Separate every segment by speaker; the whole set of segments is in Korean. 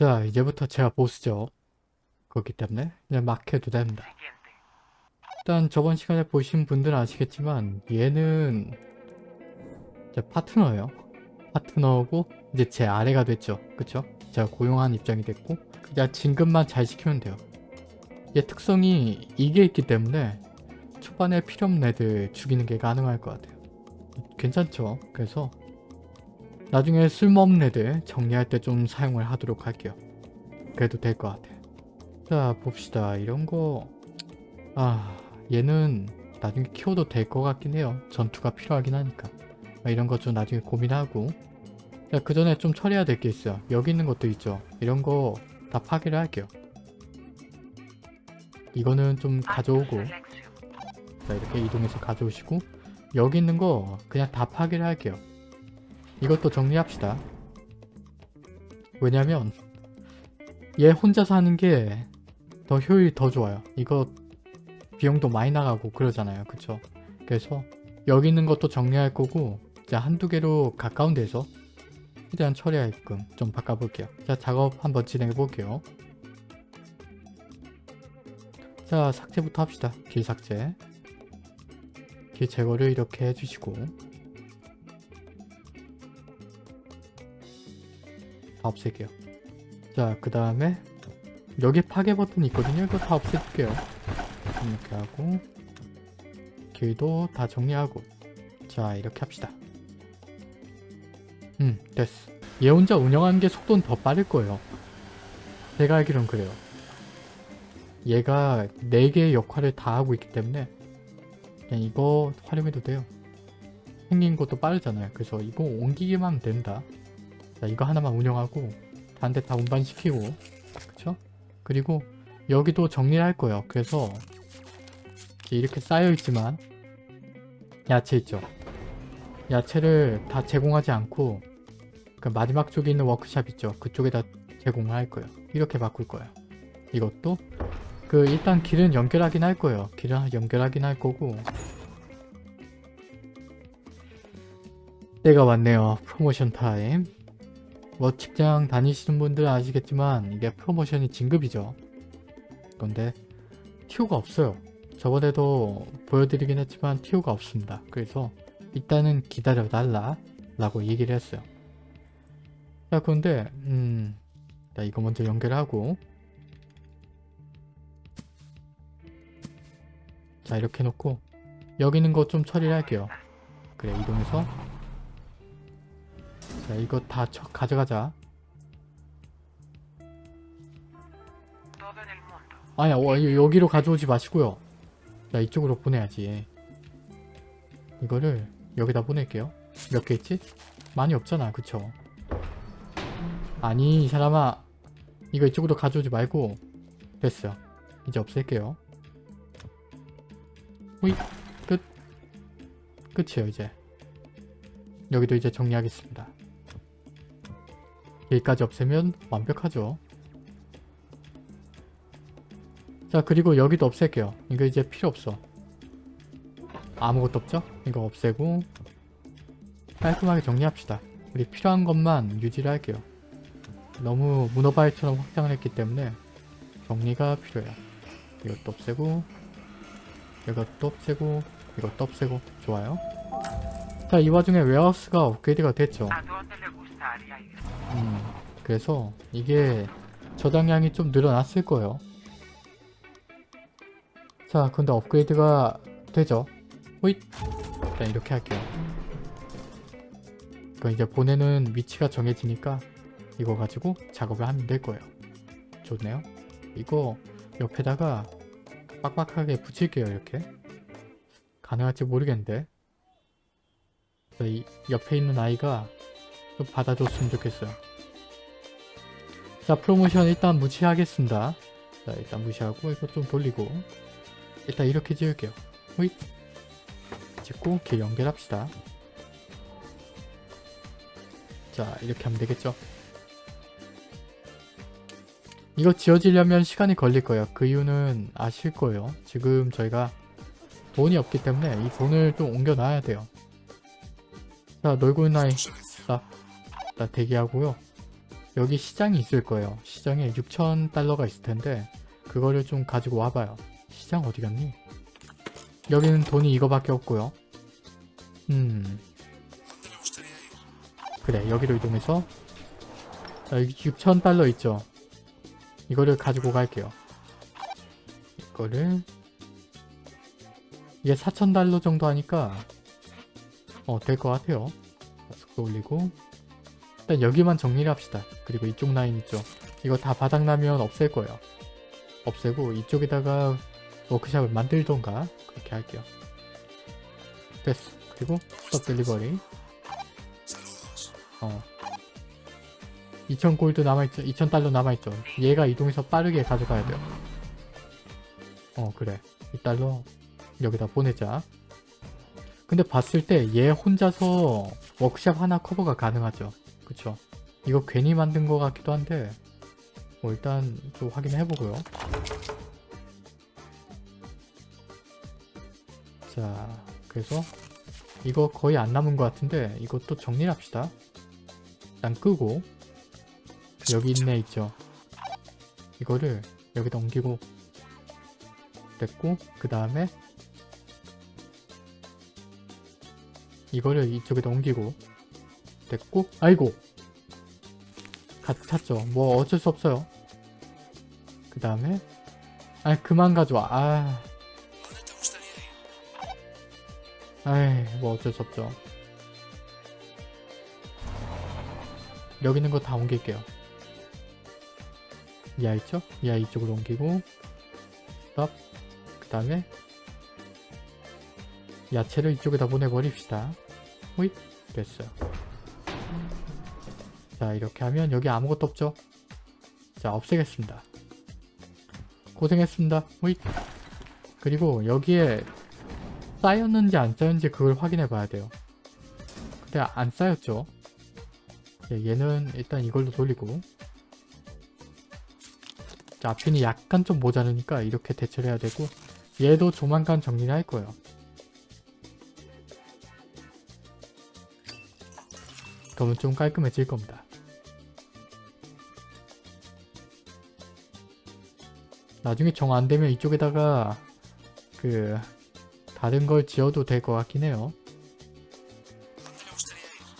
Speaker 1: 자 이제부터 제가 보스죠. 그렇기 때문에 그냥 막 해도 됩니다. 일단 저번 시간에 보신 분들은 아시겠지만 얘는 제 파트너예요. 파트너고 이제 제 아래가 됐죠. 그쵸? 제가 고용한 입장이 됐고 그냥 진급만 잘 시키면 돼요. 얘 특성이 이게 있기 때문에 초반에 필요 없는 애들 죽이는 게 가능할 것 같아요. 괜찮죠? 그래서 나중에 쓸모없는 애들 정리할 때 좀 사용을 하도록 할게요. 그래도 될 것 같아요. 자 봅시다. 이런 거... 아... 얘는 나중에 키워도 될 것 같긴 해요. 전투가 필요하긴 하니까. 이런 거좀 나중에 고민하고 자, 그 전에 좀 처리해야 될 게 있어요. 여기 있는 것도 있죠. 이런 거 다 파괴를 할게요. 이거는 좀 가져오고 자 이렇게 이동해서 가져오시고 여기 있는 거 그냥 다 파괴를 할게요. 이것도 정리합시다. 왜냐면 얘 혼자서 하는 게 더 효율이 더 좋아요. 이거 비용도 많이 나가고 그러잖아요. 그쵸? 그래서 여기 있는 것도 정리할 거고 자 한두 개로 가까운 데서 최대한 처리하게끔 좀 바꿔볼게요. 자 작업 한번 진행해 볼게요. 자 삭제부터 합시다. 길 삭제 길 제거를 이렇게 해주시고 다 없앨게요. 자 그 다음에 여기 파괴 버튼이 있거든요. 이거 다 없앨게요. 이렇게 하고 길도 다 정리하고 자 이렇게 합시다. 음 됐어. 얘 혼자 운영하는 게 속도는 더 빠를 거예요. 제가 알기론 그래요. 얘가 4개의 역할을 다 하고 있기 때문에 그냥 이거 활용해도 돼요. 생긴 것도 빠르잖아요. 그래서 이거 옮기기만 하면 된다. 자 이거 하나만 운영하고 데다 운반시키고 그쵸? 그리고 여기도 정리를 할 거예요. 그래서 이렇게 쌓여있지만 야채 있죠? 야채를 다 제공하지 않고 그 마지막 쪽에 있는 워크샵 있죠? 그쪽에다 제공을 할 거예요. 이렇게 바꿀 거예요. 이것도 그 일단 길은 연결하긴 할 거예요. 길은 연결하긴 할 거고 때가 왔네요. promotion time. 뭐 직장 다니시는 분들 은 아시겠지만 이게 promotion이 진급이죠. 그런데 티오가 없어요. 저번에도 보여드리긴 했지만 티오가 없습니다. 그래서 일단은 기다려달라 라고 얘기를 했어요. 자 그런데 음, 자 이거 먼저 연결하고 자 이렇게 해놓고 여기 있는 거 좀 처리를 할게요. 그래 이동해서 자 이거 다 처, 가져가자. 아야 어, 여기로 가져오지 마시고요. 자 이쪽으로 보내야지. 이거를 여기다 보낼게요. 몇 개 있지? 많이 없잖아 그쵸? 아니 이 사람아 이거 이쪽으로 가져오지 말고 됐어요. 이제 없앨게요. 호이 끝 끝이에요 이제 여기도 이제 정리하겠습니다. 여기까지 없애면 완벽하죠. 자 그리고 여기도 없앨게요. 이거 이제 필요 없어. 아무것도 없죠? 이거 없애고 깔끔하게 정리합시다. 우리 필요한 것만 유지를 할게요. 너무 문어바이처럼 확장을 했기 때문에 정리가 필요해요. 이것도 없애고 이것도 없애고 이것도 없애고 좋아요. 자 이 와중에 웨어하우스가 업그레이드가 됐죠. 음, 그래서 이게 저장량이 좀 늘어났을 거예요. 자 근데 업그레이드가 되죠. 호잇! 일단 이렇게 할게요. 그럼 이제 보내는 위치가 정해지니까 이거 가지고 작업을 하면 될 거예요. 좋네요. 이거 옆에다가 빡빡하게 붙일게요. 이렇게. 가능할지 모르겠는데 이 옆에 있는 아이가 좀 받아줬으면 좋겠어요. 자 프로모션 일단 무시하겠습니다. 자 일단 무시하고 이거 좀 돌리고 일단 이렇게 지을게요. 호잇 짓고 길 연결합시다. 자 이렇게 하면 되겠죠. 이거 지어지려면 시간이 걸릴 거예요. 그 이유는 아실 거예요. 지금 저희가 돈이 없기 때문에 이 돈을 좀 옮겨놔야 돼요. 자 놀고 아이 자, 자 대기하고요. 여기 시장이 있을 거예요. 시장에 6,000달러가 있을 텐데 그거를 좀 가지고 와봐요. 시장 어디 갔니? 여기는 돈이 이거밖에 없고요. 음. 그래 여기로 이동해서 자 여기 6,000달러 있죠? 이거를 가지고 갈게요. 이거를 이게 4,000달러 정도 하니까 어 될 것 같아요. 속도 올리고 일단 여기만 정리를 합시다. 그리고 이쪽 라인 있죠. 이거 다 바닥나면 없앨 거예요. 없애고 이쪽에다가 워크샵을 만들던가 그렇게 할게요. 됐어. 그리고 스톱 딜리버리 어. 2000 골드 남아있죠. 2000 달러 남아있죠. 얘가 이동해서 빠르게 가져가야 돼요. 어 그래. 이 달러 여기다 보내자. 근데 봤을 때 얘 혼자서 워크샵 하나 커버가 가능하죠. 그쵸? 이거 괜히 만든 것 같기도 한데 뭐 일단 좀 확인해보고요. 자 그래서 이거 거의 안 남은 것 같은데 이것도 정리를 합시다. 일단 끄고 여기 있네 있죠. 이거를 여기다 옮기고 됐고 그 다음에 이거를 이쪽에다 옮기고 됐고 아이고. 가득 찼죠. 뭐 어쩔 수 없어요. 그 다음에 아 그만 가져와. 아. 아이 뭐 어쩔 수 없죠. 여기 있는 거 다 옮길게요. 이 아이 있죠? 이 아이 이쪽으로 옮기고 스톱 그 다음에 야채를 이쪽에다 보내버립시다. 호잇 됐어요 자 이렇게 하면 여기 아무것도 없죠? 자 없애겠습니다. 고생했습니다. 호잇. 그리고 여기에 쌓였는지 안 쌓였는지 그걸 확인해 봐야 돼요. 근데 안 쌓였죠? 예, 얘는 일단 이걸로 돌리고. 자 앞핀이 약간 좀 모자르니까 이렇게 대처를 해야 되고 얘도 조만간 정리를 할 거예요. 그러면 좀 깔끔해질 겁니다. 나중에 정 안되면 이쪽에다가 그 다른 걸 지어도 될 것 같긴 해요.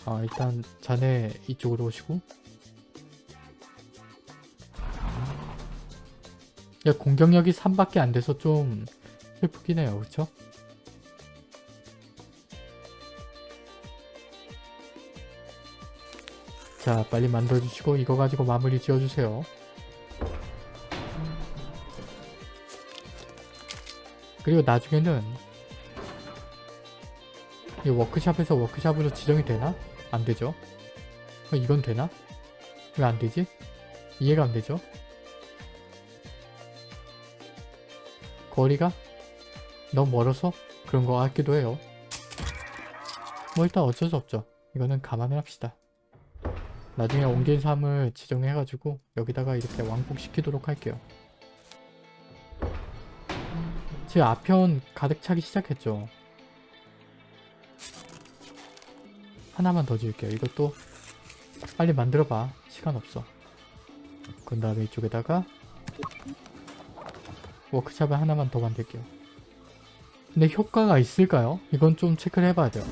Speaker 1: 아 일단 자네 이쪽으로 오시고 야 공격력이 3밖에 안 돼서 좀 슬프긴 해요 그쵸? 자 빨리 만들어주시고 이거 가지고 마무리 지어주세요 그리고 나중에는 이 워크샵에서 워크샵으로 지정이 되나? 안 되죠 어, 이건 되나? 왜 안 되지? 이해가 안 되죠? 거리가 너무 멀어서 그런 거 같기도 해요 뭐 일단 어쩔 수 없죠 이거는 감안을 합시다 나중에 옮긴 삶을 지정해가지고 여기다가 이렇게 왕복시키도록 할게요. 제 앞편 가득 차기 시작했죠. 하나만 더 지을게요. 이것도 빨리 만들어봐. 시간 없어. 그 다음에 이쪽에다가 워크샵을 하나만 더 만들게요. 근데 효과가 있을까요? 이건 좀 체크를 해봐야 돼요.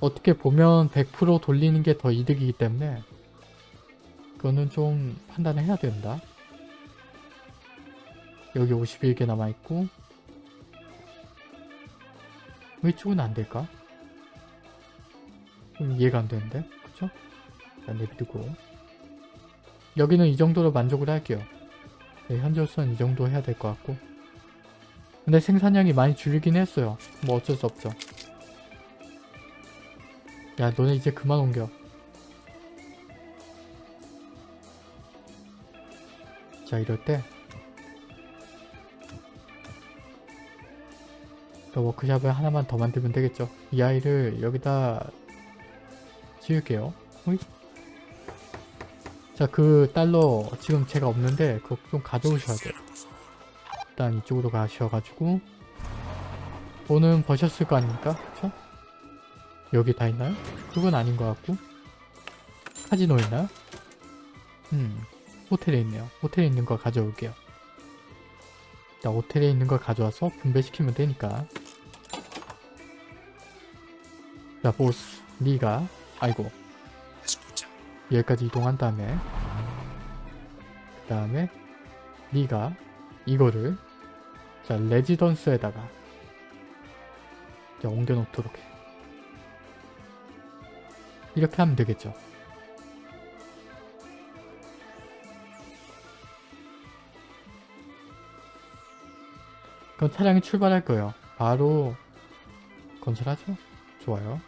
Speaker 1: 어떻게 보면 100% 돌리는 게 더 이득이기 때문에 그거는 좀 판단을 해야 된다. 여기 51개 남아있고 왜 이쪽은 안 될까? 좀 이해가 안 되는데 그쵸? 일단 내비두고 여기는 이 정도로 만족을 할게요. 네, 현재로서는 이 정도 해야 될 것 같고 근데 생산량이 많이 줄긴 했어요. 뭐 어쩔 수 없죠. 야 너네 이제 그만 옮겨 자 이럴 때 워크샵을 하나만 더 만들면 되겠죠 이 아이를 여기다 지울게요 자그 달러 지금 제가 없는데 그거 좀 가져오셔야 돼요 일단 이쪽으로 가셔가지고 돈은 버셨을 거 아닙니까? 그쵸? 여기 다 있나요? 그건 아닌 것 같고 카지노 있나요? 음, 호텔에 있네요. 호텔에 있는 거 가져올게요. 자, 호텔에 있는 걸 가져와서 분배시키면 되니까. 자, 보스, 니가, 아이고, 여기까지 이동한 다음에, 그 다음에, 니가 이거를, 자, 레지던스에다가, 자, 옮겨 놓도록 해. 이렇게 하면 되겠죠. 그럼 차량이 출발할 거예요. 바로 건설하죠? 좋아요.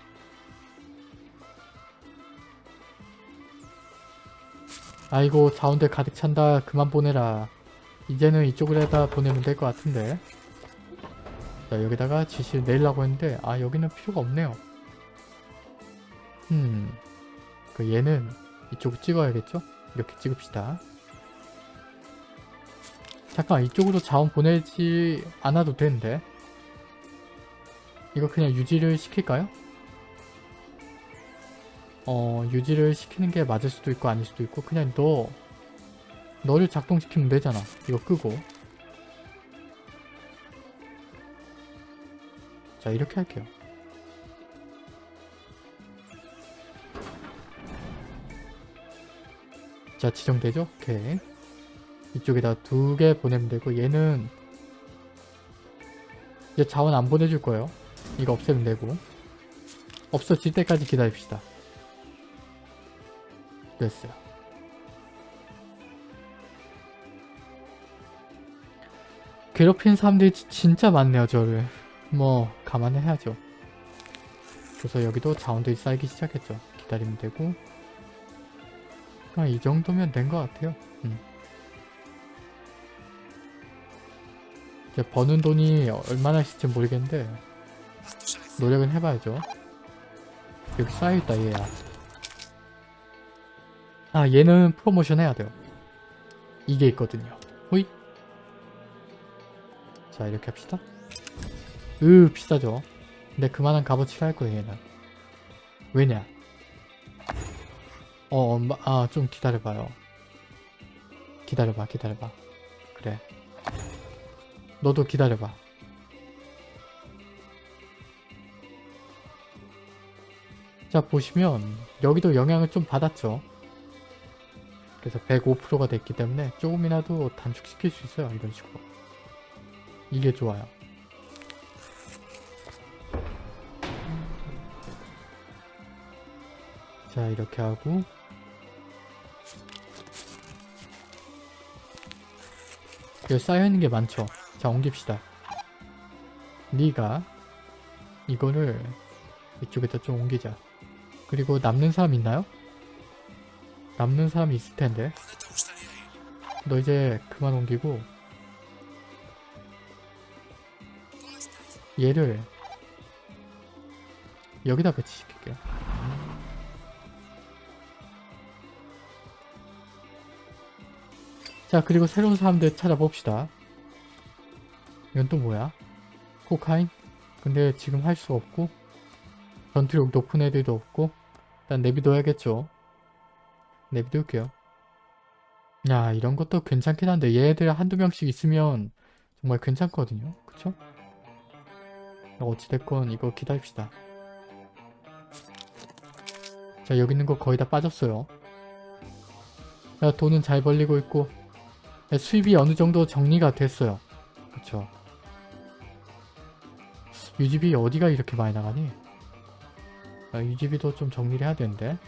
Speaker 1: 아이고 자원들 가득 찬다. 그만 보내라. 이제는 이쪽으로다 보내면 될 것 같은데. 자 여기다가 지시를 내려고 했는데 아 여기는 필요가 없네요. 음. 그 얘는 이쪽으로 찍어야겠죠? 이렇게 찍읍시다. 잠깐 이쪽으로 자원 보내지 않아도 되는데 이거 그냥 유지를 시킬까요? 어 유지를 시키는 게 맞을 수도 있고 아닐 수도 있고 그냥 너 너를 작동시키면 되잖아 이거 끄고 자 이렇게 할게요 자 지정되죠? 오케이 이쪽에다 두 개 보내면 되고 얘는 이제 자원 안 보내줄 거예요. 이거 없애면 되고 없어질 때까지 기다립시다. 됐어요. 괴롭히는 사람들이 지- 진짜 많네요 저를. 뭐 감안해야죠. 그래서 여기도 자원들이 쌓이기 시작했죠. 기다리면 되고 그냥 이 정도면 된 것 같아요. 음. 이제 버는 돈이 얼마나 있을지 모르겠는데 노력은 해봐야죠 여기 쌓여있다 얘야 아 얘는 프로모션 해야 돼요. 이게 있거든요. 호잇 자 이렇게 합시다. 으 비싸죠. 근데 그만한 값어치를 할 거예요 얘는. 왜냐? 어 엄마 아 좀 기다려봐요. 기다려봐 기다려봐. 그래. 너도 기다려봐. 자 보시면 여기도 영향을 좀 받았죠. 그래서 105%가 됐기 때문에 조금이라도 단축시킬 수 있어요. 이런 식으로. 이게 좋아요. 자 이렇게 하고 여기 쌓여있는 게 많죠. 자 옮깁시다. 니가 이거를 이쪽에다 좀 옮기자. 그리고 남는 사람 있나요? 남는 사람이 있을 텐데. 너 이제 그만 옮기고 얘를 여기다 배치시킬게요. 자 그리고 새로운 사람들 찾아봅시다. 이건 또 뭐야? 코카인? 근데 지금 할 수 없고 전투력 높은 애들도 없고 일단 내비둬야겠죠. 내비둘게요. 야 이런 것도 괜찮긴 한데 얘들 한두 명씩 있으면 정말 괜찮거든요. 그쵸? 어찌됐건 이거 기다립시다. 자 여기 있는 거 거의 다 빠졌어요. 야 돈은 잘 벌리고 있고 야, 수입이 어느 정도 정리가 됐어요. 그쵸? 유지비 어디가 이렇게 많이 나가니? 아, 유지비도 좀 정리를 해야 되는데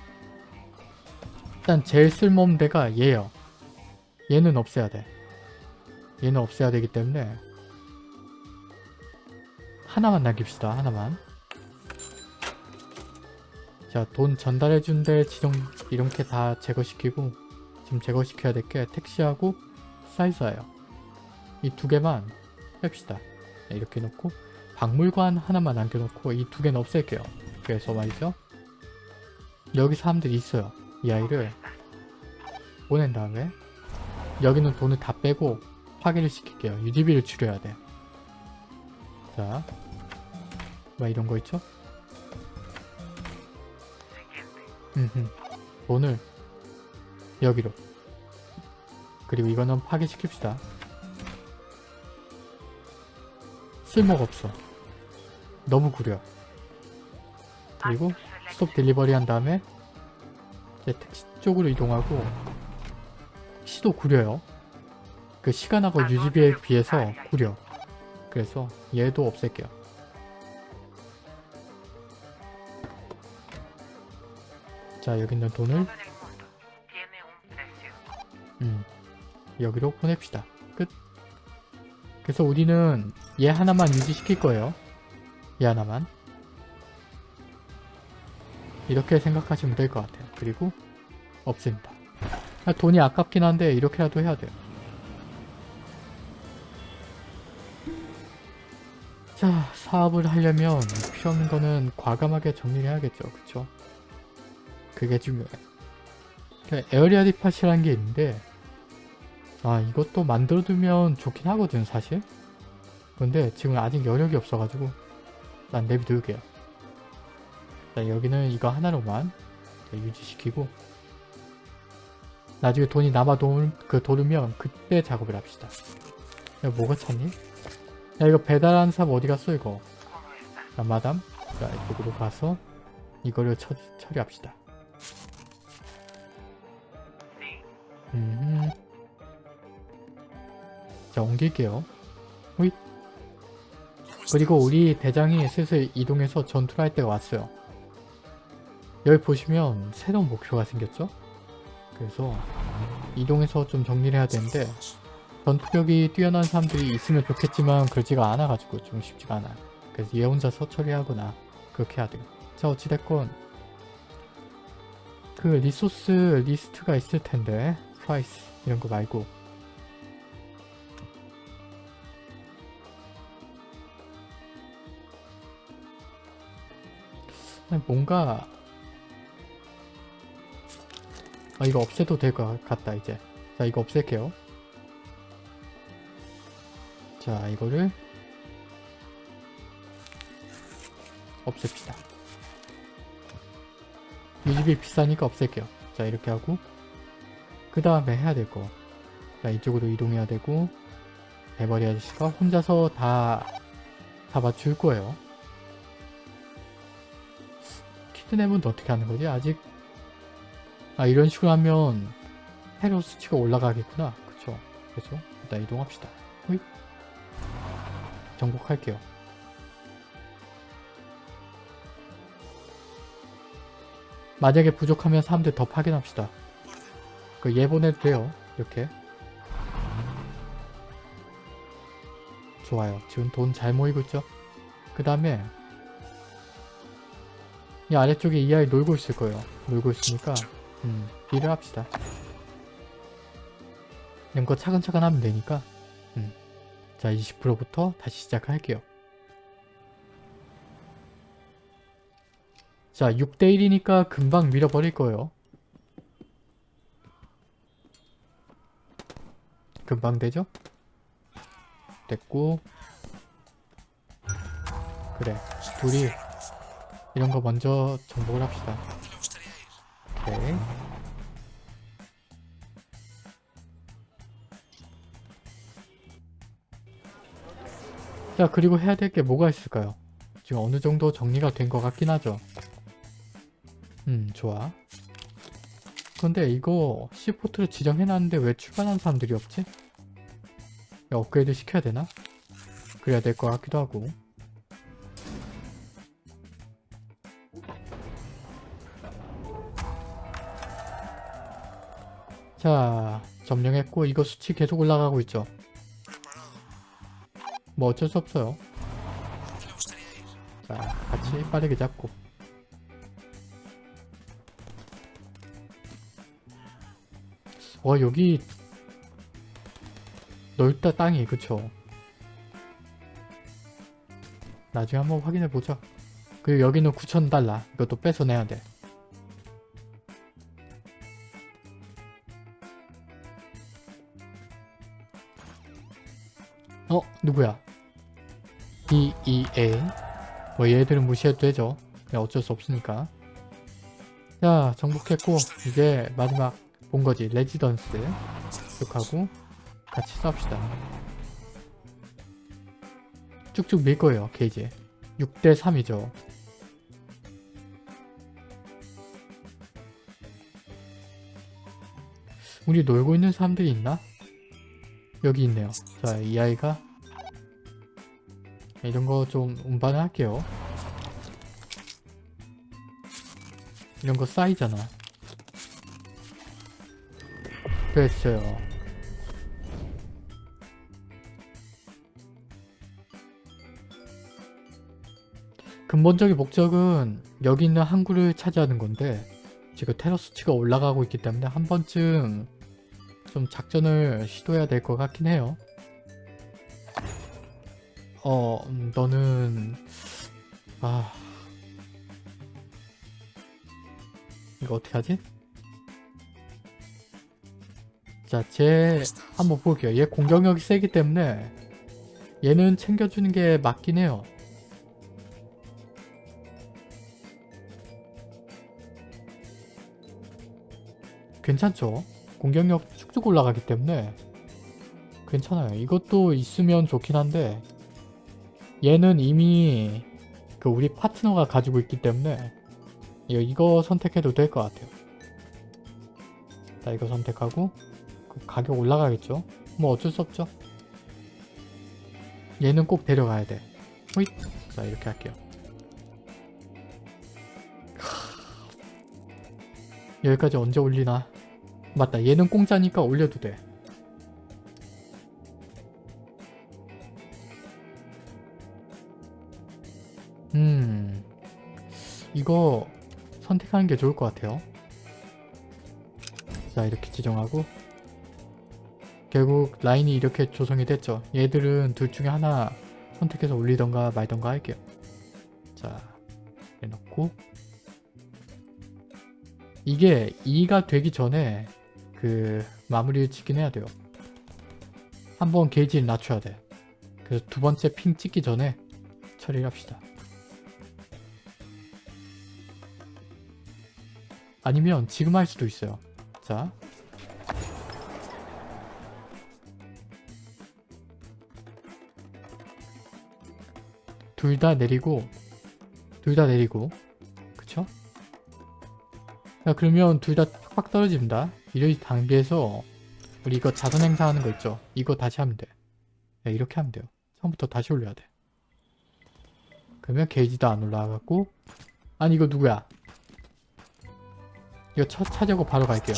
Speaker 1: 일단 제일 쓸모없는 데가 얘요. 얘는 없애야 돼. 얘는 없애야 되기 때문에 하나만 남깁시다. 하나만. 자, 돈 전달해준 데 지정 이렇게 다 제거시키고 지금 제거시켜야 될 게 택시하고 사이즈예요. 이 두 개만 뺍시다. 네, 이렇게 놓고 박물관 하나만 남겨놓고 이 두 개는 없앨게요. 그래서 말이죠. 여기 사람들이 있어요. 이 아이를 보낸 다음에 여기는 돈을 다 빼고 파괴를 시킬게요. 유지비를 줄여야 돼. 자, 막 이런 거 있죠? 음흠. 돈을 여기로 그리고 이거는 파괴시킵시다. 쓸모가 없어. 너무 구려. 그리고 스톱 딜리버리 한 다음에 이제 택시 쪽으로 이동하고 시도 구려요. 그 시간하고 유지비에 비해서 구려. 그래서 얘도 없앨게요. 자 여기 있는 돈을. 음, 여기로 보냅시다. 끝. 그래서 우리는 얘 하나만 유지시킬 거예요. 얘 하나만. 이렇게 생각하시면 될 것 같아요. 그리고 없습니다. 아, 돈이 아깝긴 한데 이렇게라도 해야 돼요. 자, 사업을 하려면 필요 없는 거는 과감하게 정리를 해야겠죠. 그쵸? 그게 중요해. 그 에어리아 디팟이라는 게 있는데 아 이것도 만들어두면 좋긴 하거든 사실 근데 지금 아직 여력이 없어가지고 난 내비둘게요 자 여기는 이거 하나로만 유지시키고 나중에 돈이 남아 도, 그 도르면 그때 작업을 합시다 야 뭐가 찼니? 야 이거 배달하는 사람 어디 갔어 이거. 자 마담 자 이쪽으로 가서 이거를 처, 처리합시다. 음. 자, 옮길게요. 호잇. 그리고 우리 대장이 슬슬 이동해서 전투를 할 때가 왔어요. 여기 보시면 새로운 목표가 생겼죠? 그래서 이동해서 좀 정리를 해야 되는데 전투력이 뛰어난 사람들이 있으면 좋겠지만 그러지가 않아가지고 좀 쉽지가 않아요. 그래서 얘 혼자서 처리하거나 그렇게 해야 돼요. 자 어찌됐건 그 resource list가 있을 텐데 price 이런 거 말고 뭔가 아 이거 없애도 될 것 같다 이제 자 이거 없앨게요 자 이거를 없앱시다 유지비 비싸니까 없앨게요 자 이렇게 하고 그 다음에 해야 될 거. 자 이쪽으로 이동해야 되고 대머리 아저씨가 혼자서 다 잡아줄 거예요. 키드냅은 어떻게 하는 거지? 아직 아 이런 식으로 하면 테러 수치가 올라가겠구나. 그쵸? 그래서 일단 이동합시다. 호잇. 정복할게요. 만약에 부족하면 사람들 더 파견합시다. 그 예보내도 돼요. 이렇게. 좋아요. 지금 돈 잘 모이고 있죠? 그 다음에 이 아래쪽에 이 아이 놀고 있을 거예요. 놀고 있으니까 음, 일을 합시다. 이런 거 차근차근 하면 되니까 음. 자 20%부터 다시 시작할게요. 자 6대1이니까 금방 밀어버릴 거예요. 금방 되죠? 됐고 그래 둘이 이런 거 먼저 정복을 합시다 오케이 자 그리고 해야 될 게 뭐가 있을까요? 지금 어느 정도 정리가 된 것 같긴 하죠 음 좋아 근데 이거 C포트를 지정해놨는데 왜 출발한 사람들이 없지? 업그레이드 시켜야 되나? 그래야 될 것 같기도 하고 자 점령했고 이거 수치 계속 올라가고 있죠. 뭐 어쩔 수 없어요. 자 같이 빠르게 잡고. 와 여기 넓다 땅이 그쵸? 나중에 한번 확인해보자. 그리고 여기는 9,000달러. 이것도 뺏어내야 돼 누구야? EEA 뭐 얘들은 무시해도 되죠 어쩔 수 없으니까 자 정복했고 이제 마지막 본 거지. 레지던스. 쭉 하고 같이 싸웁시다. 쭉쭉 밀 거예요, 게이지. 6대 3이죠. 우리 놀고 있는 사람들이 있나? 여기 있네요. 자, 이 아이가 이런 거 좀 운반을 할게요. 이런 거 쌓이잖아. 됐어요. 근본적인 목적은 여기 있는 항구를 차지하는 건데 지금 테러 수치가 올라가고 있기 때문에 한 번쯤 좀 작전을 시도해야 될 것 같긴 해요. 어, 음, 너는 아 이거 어떻게 하지? 자, 쟤 한번 볼게요. 얘 공격력이 세기 때문에 얘는 챙겨주는 게 맞긴 해요. 괜찮죠? 공격력 쭉쭉 올라가기 때문에 괜찮아요. 이것도 있으면 좋긴 한데 얘는 이미 그 우리 파트너가 가지고 있기 때문에 이거, 선택해도 될 것 같아요. 자 이거 선택하고 그 가격 올라가겠죠? 뭐 어쩔 수 없죠. 얘는 꼭 데려가야 돼. 호잇! 자 이렇게 할게요. 여기까지 언제 올리나? 맞다 얘는 공짜니까 올려도 돼. 이거 선택하는 게 좋을 것 같아요. 자 이렇게 지정하고 결국 라인이 이렇게 조성이 됐죠. 얘들은 둘 중에 하나 선택해서 올리던가 말던가 할게요. 자 해놓고 이게 2가 되기 전에 그 마무리를 짓긴 해야 돼요. 한번 게이지를 낮춰야 돼. 그래서 두 번째 핑 찍기 전에 처리를 합시다. 아니면 지금 할 수도 있어요. 자. 둘 다 내리고 둘 다 내리고 그쵸? 자 그러면 둘 다 팍팍 떨어집니다. 이런 단계에서 우리 이거 자선 행사하는 거 있죠? 이거 다시 하면 돼. 네, 이렇게 하면 돼요. 처음부터 다시 올려야 돼. 그러면 게이지도 안 올라가고 아니 이거 누구야? 이거 첫 차지하고 바로 갈게요.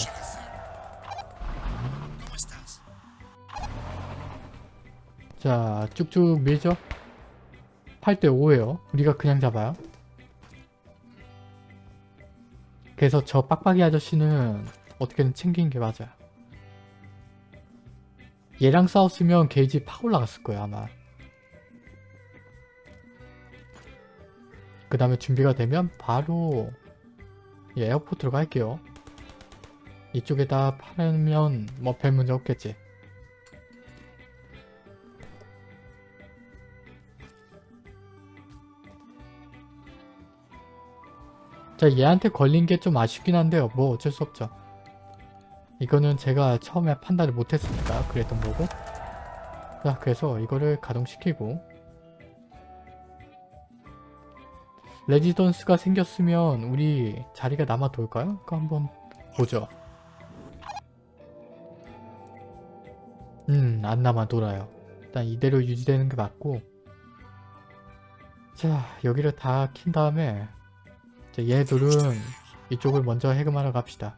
Speaker 1: 자 쭉쭉 밀죠? 8대 5에요. 우리가 그냥 잡아요. 그래서 저 빡빡이 아저씨는 어떻게든 챙기는 게 맞아요. 얘랑 싸웠으면 게이지 팍 올라갔을 거예요 아마. 그 다음에 준비가 되면 바로 예, 에어포트로 갈게요. 이쪽에다 팔면 뭐 별 문제 없겠지. 자 얘한테 걸린 게 좀 아쉽긴 한데요. 뭐 어쩔 수 없죠. 이거는 제가 처음에 판단을 못했으니까 그랬던 거고 자 그래서 이거를 가동시키고 레지던스가 생겼으면 우리 자리가 남아 돌까요? 그거 한번 보죠. 음, 안 남아 돌아요. 일단 이대로 유지되는 게 맞고 자, 여기를 다 킨 다음에 자, 얘들은 이쪽을 먼저 해금하러 갑시다.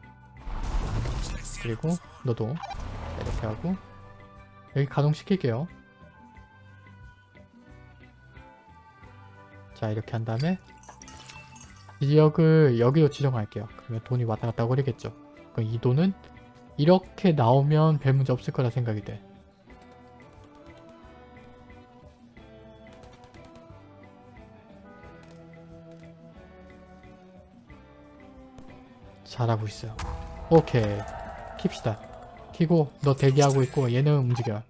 Speaker 1: 그리고 너도 이렇게 하고 여기 가동시킬게요. 자, 이렇게 한 다음에 이 지역을 여기로 지정할게요. 그러면 돈이 왔다 갔다 거리겠죠. 그럼 이 돈은 이렇게 나오면 별 문제 없을 거라 생각이 돼. 잘하고 있어요. 오케이. 킵시다. 키고 너 대기하고 있고 얘는 움직여.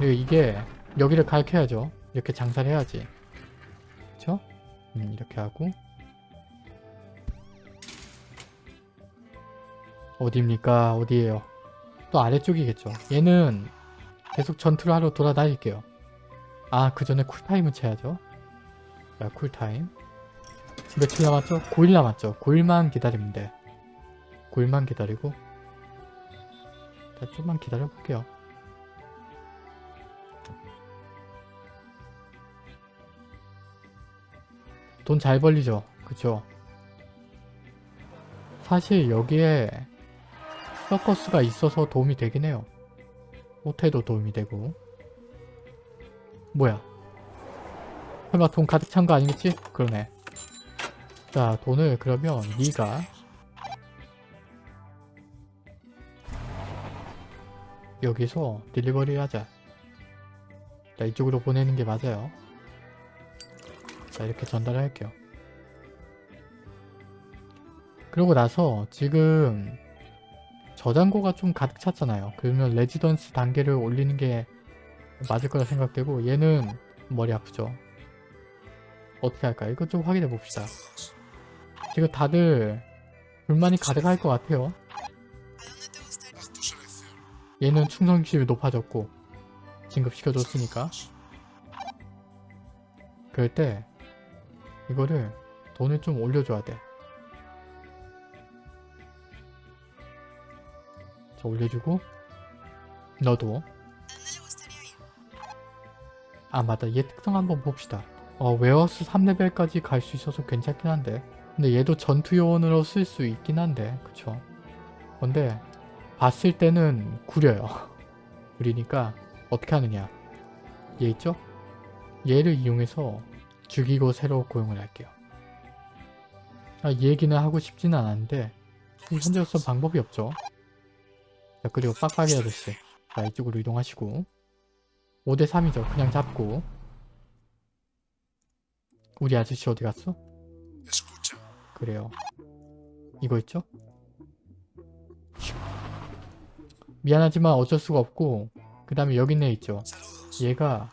Speaker 1: 이게 여기를 가르쳐야죠. 이렇게 장사를 해야지. 음, 이렇게 하고 어디입니까? 어디에요? 또 아래쪽이겠죠. 얘는 계속 전투를 하러 돌아다닐게요. 아, 그 전에 쿨타임을 채야죠. 자, 쿨타임. 며칠 남았죠? 9일 남았죠. 9일만 기다리면 돼. 9일만 기다리고 자, 좀만 기다려볼게요. 돈 잘 벌리죠? 그쵸? 사실 여기에 서커스가 있어서 도움이 되긴 해요. 호텔도 도움이 되고 뭐야 설마 돈 가득 찬 거 아니겠지? 그러네 자 돈을 그러면 네가 여기서 딜리버리를 하자 자 이쪽으로 보내는 게 맞아요 자 이렇게 전달을 할게요 그러고 나서 지금 저장고가 좀 가득 찼잖아요. 그러면 레지던스 단계를 올리는 게 맞을 거라 생각되고 얘는 머리 아프죠. 어떻게 할까요? 이거 좀 확인해 봅시다. 지금 다들 불만이 가득할 것 같아요. 얘는 충성심이 높아졌고 진급시켜줬으니까 그럴 때 이거를 돈을 좀 올려줘야 돼. 자 올려주고. 너도. 아 맞다. 얘 특성 한번 봅시다. 어 웨어스 3레벨까지 갈 수 있어서 괜찮긴 한데. 근데 얘도 전투 요원으로 쓸 수 있긴 한데. 그쵸? 근데 봤을 때는 구려요. 구리니까 어떻게 하느냐. 얘 있죠? 얘를 이용해서 죽이고 새로 고용을 할게요. 아, 이 얘기는 하고 싶지는 않았는데 현재로서 방법이 없죠. 자 그리고 빡빡이 아저씨 자 이쪽으로 이동하시고. 5대3이죠. 그냥 잡고. 우리 아저씨 어디 갔어? 그래요. 이거 있죠? 미안하지만 어쩔 수가 없고 그 다음에 여기 있네 있죠? 얘가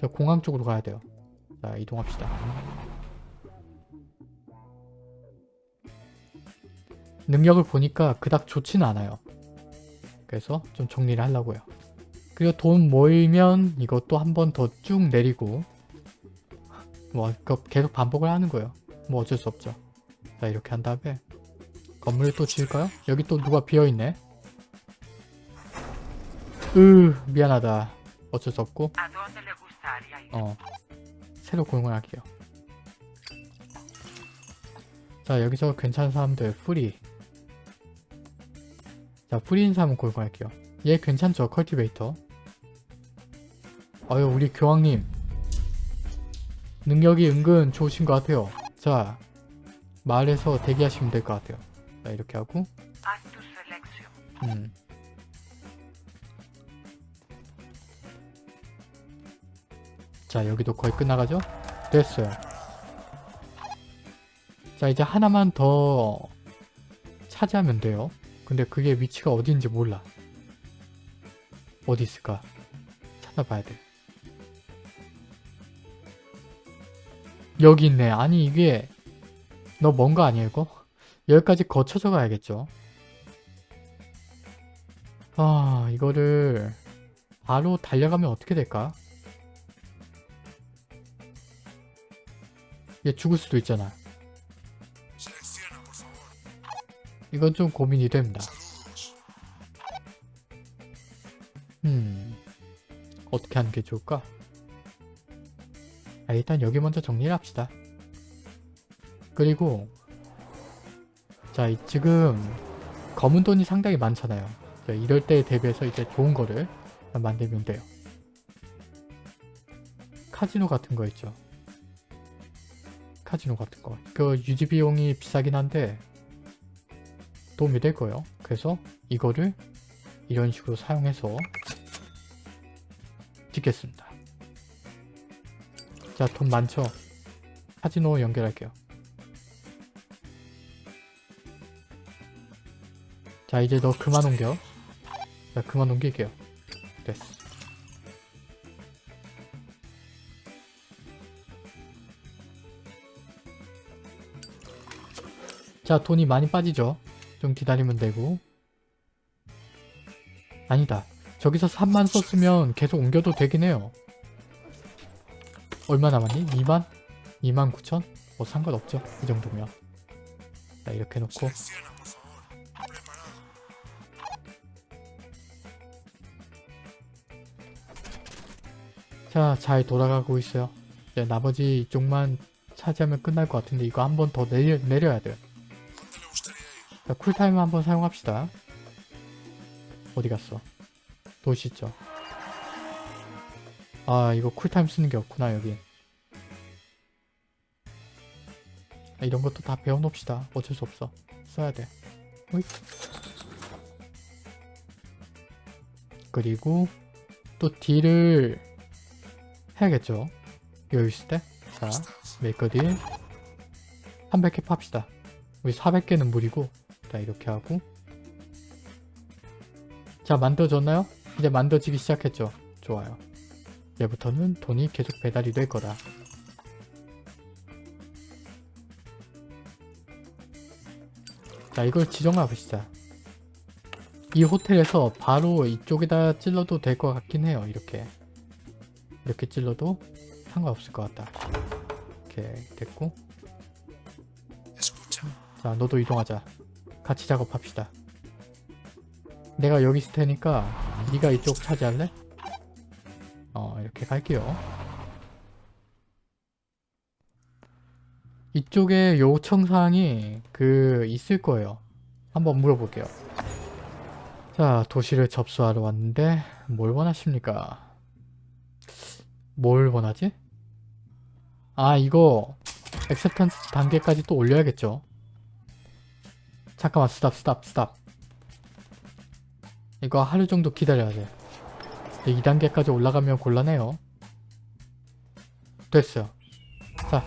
Speaker 1: 저 공항 쪽으로 가야 돼요 자 이동합시다 능력을 보니까 그닥 좋지는 않아요. 그래서 좀 정리를 하려고요. 그리고 돈 모이면 이것도 한 번 더 쭉 내리고 뭐 계속 반복을 하는 거예요. 뭐 어쩔 수 없죠. 자 이렇게 한 다음에 건물을 또 지을까요? 여기 또 누가 비어있네. 으 미안하다. 어쩔 수 없고
Speaker 2: ¿A dónde le gustaría ir?
Speaker 1: 어 새로 고용을 할게요. 자 여기서 괜찮은 사람들 free 자 free인 사람 고용할게요. 얘 괜찮죠? cultivator 어유 우리 교황님 능력이 은근 좋으신 것 같아요. 자 마을에서 대기하시면 될 것 같아요. 자 이렇게 하고. 음. 자 여기도 거의 끝나가죠? 됐어요. 자 이제 하나만 더 차지하면 돼요. 근데 그게 위치가 어디인지 몰라. 어디 있을까? 찾아봐야 돼. 여기 있네. 아니 이게 너 뭔가 아니야 이거? 여기까지 거쳐서 가야겠죠? 아 이거를 바로 달려가면 어떻게 될까? 얘 죽을 수도 있잖아. 이건 좀 고민이 됩니다. 음, 어떻게 하는 게 좋을까? 아, 일단 여기 먼저 정리를 합시다. 그리고 자, 이- 지금 검은 돈이 상당히 많잖아요. 자, 이럴 때에 대비해서 이제 좋은 거를 만들면 돼요. 카지노 같은 거 있죠. 카지노 같은 거. 그 유지 비용이 비싸긴 한데 도움이 될 거예요. 그래서 이거를 이런 식으로 사용해서 찍겠습니다. 자, 돈 많죠? 카지노 연결할게요. 자, 이제 너 그만 옮겨. 자, 그만 옮길게요. 됐어. 자, 돈이 많이 빠지죠? 좀 기다리면 되고 아니다 저기서 3만 썼으면 계속 옮겨도 되긴 해요 얼마 남았니? 2만? 2만 9천? 뭐 상관없죠 이 정도면 자 이렇게 해놓고 자 잘 돌아가고 있어요 이제 나머지 이쪽만 차지하면 끝날 것 같은데 이거 한 번 더 내려, 내려야 돼요 자 쿨타임 한번 사용합시다. 어디 갔어? 도시 있죠 아 이거 쿨타임 쓰는 게 없구나 여기 아, 이런 것도 다 배워놓읍시다. 어쩔 수 없어. 써야 돼. 호잇. 그리고 또 deal을 해야겠죠? 여유 있을 때 자 make a deal. 300개 팝시다. 우리 400개는 무리고 자 이렇게 하고. 자 만들어졌나요? 이제 만들어지기 시작했죠. 좋아요. 이제부터는 돈이 계속 배달이 될 거다. 자 이걸 지정해 보시자. 이 호텔에서 바로 이쪽에다 찔러도 될 것 같긴 해요 이렇게. 이렇게 찔러도 상관없을 것 같다. 이렇게 됐고. 자 너도 이동하자 같이 작업합시다 내가 여기 있을 테니까 네가 이쪽 차지할래? 어 이렇게 갈게요 이쪽에 요청사항이 그 있을 거예요 한번 물어볼게요 자 도시를 접수하러 왔는데 뭘 원하십니까? 뭘 원하지? 아 이거 acceptance 단계까지 또 올려야겠죠 잠깐만 stop stop stop. 이거 하루 정도 기다려야 돼. 2단계까지 올라가면 곤란해요. 됐어요. 자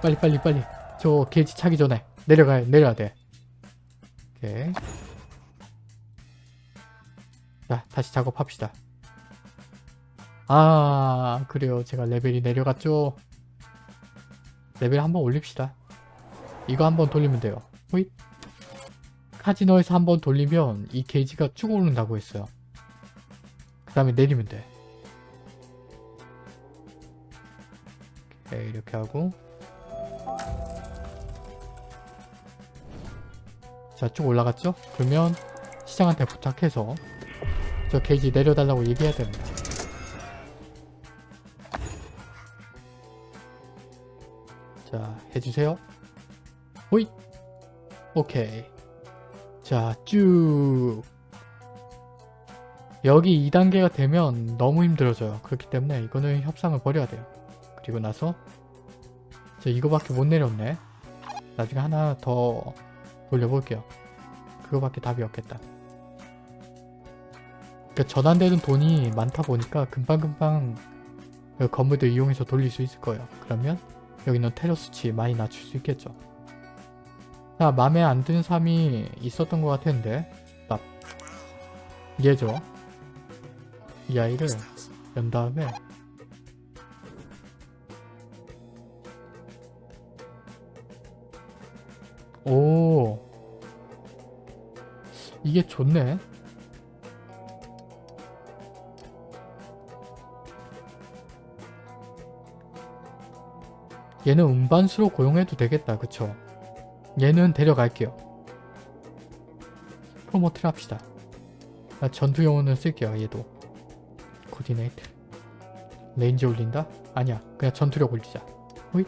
Speaker 1: 빨리 빨리 빨리. 저 게이지 차기 전에 내려가야 내려야 돼. 오케이. 자 다시 작업합시다. 아 그래요. 제가 레벨이 내려갔죠? 레벨 한번 올립시다. 이거 한번 돌리면 돼요. 호잇 카지노에서 한번 돌리면 이 게이지가 쭉 오른다고 했어요. 그 다음에 내리면 돼. 오케이, 이렇게 하고. 자 쭉 올라갔죠? 그러면 시장한테 부탁해서 저 게이지 내려달라고 얘기해야 됩니다. 자 해주세요. 호잇! 오케이 자 쭉. 여기 2단계가 되면 너무 힘들어져요. 그렇기 때문에 이거는 협상을 벌여야 돼요. 그리고 나서 저 이거밖에 못 내렸네. 나중에 하나 더 돌려볼게요. 그거밖에 답이 없겠다. 그 전환되는 돈이 많다 보니까 금방금방 그 건물들 이용해서 돌릴 수 있을 거예요. 그러면 여기는 테러 수치 많이 낮출 수 있겠죠 자 맘에 안 드는 사람이 있었던 것 같았는데 납 얘죠? 이 아이를 연 다음에 오 이게 좋네. 얘는 운반수로 고용해도 되겠다 그쵸 얘는 데려갈게요. promote를 합시다. 나 전투용으로 쓸게요 얘도. coordinate range 올린다? 아니야 그냥 전투력 올리자. 호잇.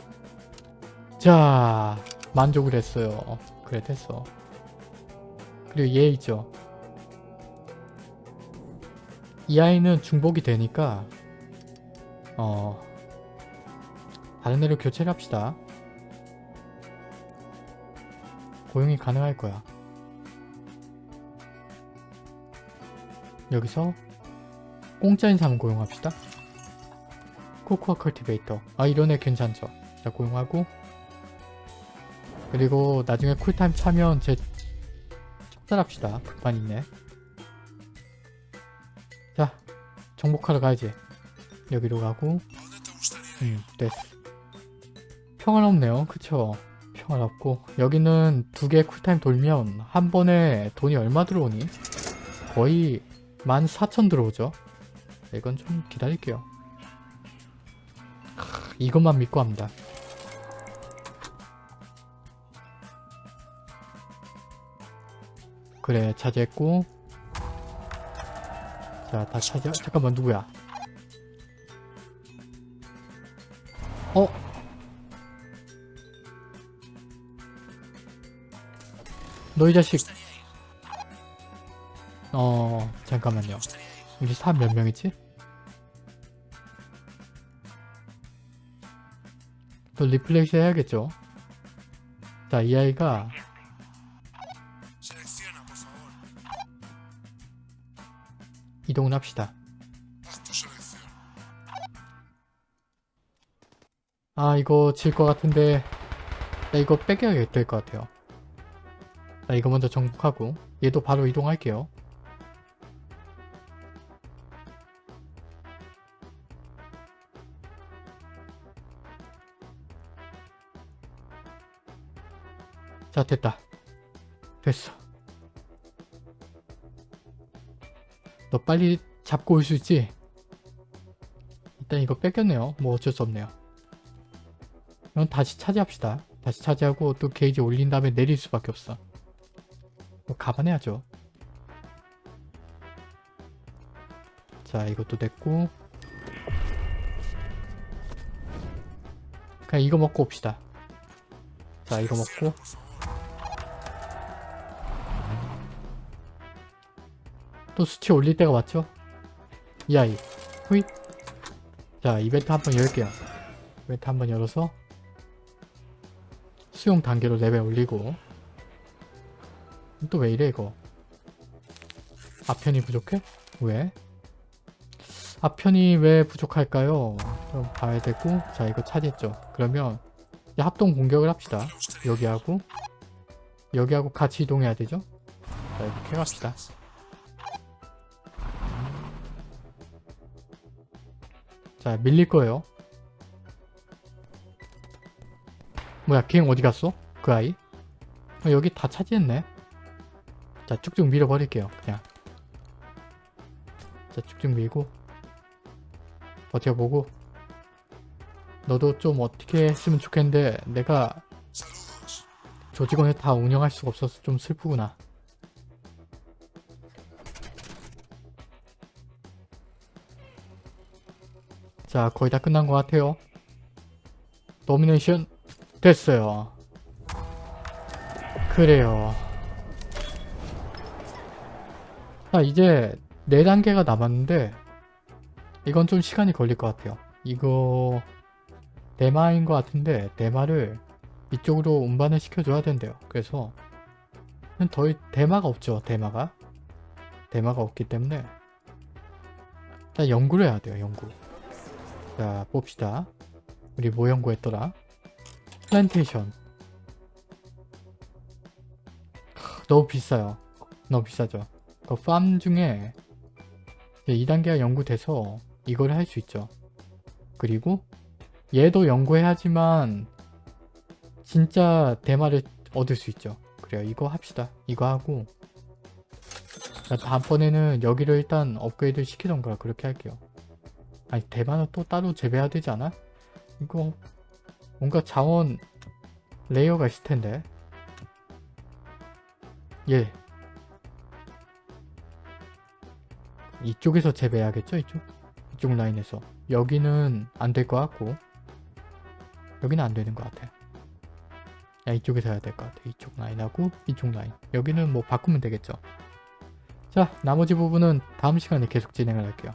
Speaker 1: 자 만족을 했어요. 그래 됐어. 그리고 얘 있죠. 이 아이는 중복이 되니까 어 다른 애로 교체를 합시다 고용이 가능할 거야. 여기서 공짜 인 사람 고용합시다. coca cultivator. 아 이런 애 괜찮죠? 자 고용하고. 그리고 나중에 cool time 차면 쟤 척살합시다. 불판 있네 자 정복하러 가야지. 여기로 가고. 음 됐어. 평화롭네요. 그쵸 없고 여기는 두 개 쿨타임 돌면 한 번에 돈이 얼마 들어오니? 거의 14,000 들어오죠. 이건 좀 기다릴게요. 크, 이것만 믿고 합니다. 그래 차지했고 자다 차지 잠깐만 누구야 어? 너 이 자식 어 잠깐만요 우리 사람 몇 명이지? 또 리플레이스 해야겠죠 자 이 아이가. 이동을 합시다. 아 이거 질 것 같은데 나 이거 빼겨야 될 것 같아요 나 이거 먼저 정복하고 얘도 바로 이동할게요 자 됐다 됐어 너 빨리 잡고 올 수 있지? 일단 이거 뺏겼네요 뭐 어쩔 수 없네요 그럼 다시 차지합시다. 다시 차지하고 또 게이지 올린 다음에 내릴 수밖에 없어. 뭐 감안해야죠. 자 이것도 됐고 그냥 이거 먹고 옵시다. 자 이거 먹고. 또 수치 올릴 때가 왔죠? 이 아이 후잇 자 이벤트 한 번 열게요 이벤트 한 번 열어서 수용 단계로 레벨 올리고 또 왜 이래 이거 아편이 부족해? 왜? 아편이 왜 부족할까요? 좀 봐야 되고 자 이거 차지했죠 그러면 합동 공격을 합시다 여기하고 여기하고 같이 이동해야 되죠? 자 이렇게 갑시다 자 밀릴 거예요 뭐야 갱 어디 갔어? 그 아이? 어, 여기 다 차지했네 자 쭉쭉 밀어버릴게요 그냥 자 쭉쭉 밀고 버텨보고 너도 좀 어떻게 했으면 좋겠는데 내가. 조직원을 다 운영할 수가 없어서 좀 슬프구나. 자, 거의 다 끝난 것 같아요. 노미네이션 됐어요. 그래요. 자, 이제 4단계가 남았는데 이건 좀 시간이 걸릴 것 같아요. 이거 대마인 것 같은데 대마를 이쪽으로 운반을 시켜줘야 된대요. 그래서 더 대마가 없죠. 대마가 대마가 없기 때문에 일단 연구를 해야 돼요. 연구. 자 봅시다. 우리 뭐 연구했더라? 플랜테이션. 크, 너무 비싸요. 너무 비싸죠. 그 farm 중에 2단계가 연구돼서 이걸 할 수 있죠. 그리고 얘도 연구해야지만 진짜 대마를 얻을 수 있죠. 그래요. 이거 합시다. 이거 하고 자, 다음번에는 여기를 일단 업그레이드 시키던가 그렇게 할게요. 아니 대마는 또 따로 재배해야 되지 않아? 이거 뭔가 자원 레이어가 있을 텐데 예 이쪽에서 재배해야겠죠? 이쪽? 이쪽 라인에서. 여기는 안 될 것 같고. 여기는 안 되는 것 같아. 야 이쪽에서 해야 될 것 같아. 이쪽 라인하고 이쪽 라인. 여기는 뭐 바꾸면 되겠죠. 자 나머지 부분은 다음 시간에 계속 진행을 할게요